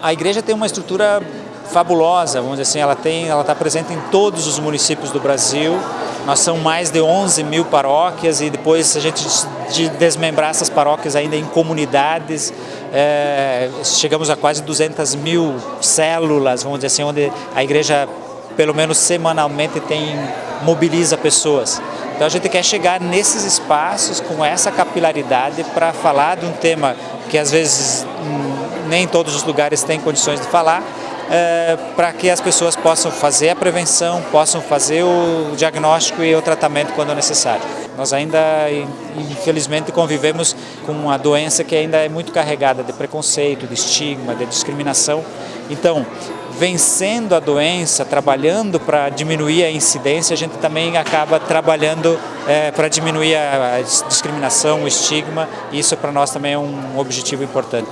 A igreja tem uma estrutura fabulosa, vamos dizer assim, ela tem, ela está presente em todos os municípios do Brasil. Nós são mais de 11 mil paróquias e depois a gente de desmembrar essas paróquias ainda em comunidades, é, chegamos a quase 200 mil células, vamos dizer assim, onde a igreja pelo menos semanalmente tem mobiliza pessoas. Então a gente quer chegar nesses espaços com essa capilaridade para falar de um tema que às vezes hum, nem todos os lugares têm condições de falar, é, para que as pessoas possam fazer a prevenção, possam fazer o diagnóstico e o tratamento quando necessário. Nós ainda, infelizmente, convivemos com uma doença que ainda é muito carregada de preconceito, de estigma, de discriminação. Então, vencendo a doença, trabalhando para diminuir a incidência, a gente também acaba trabalhando é, para diminuir a discriminação, o estigma, e isso para nós também é um objetivo importante.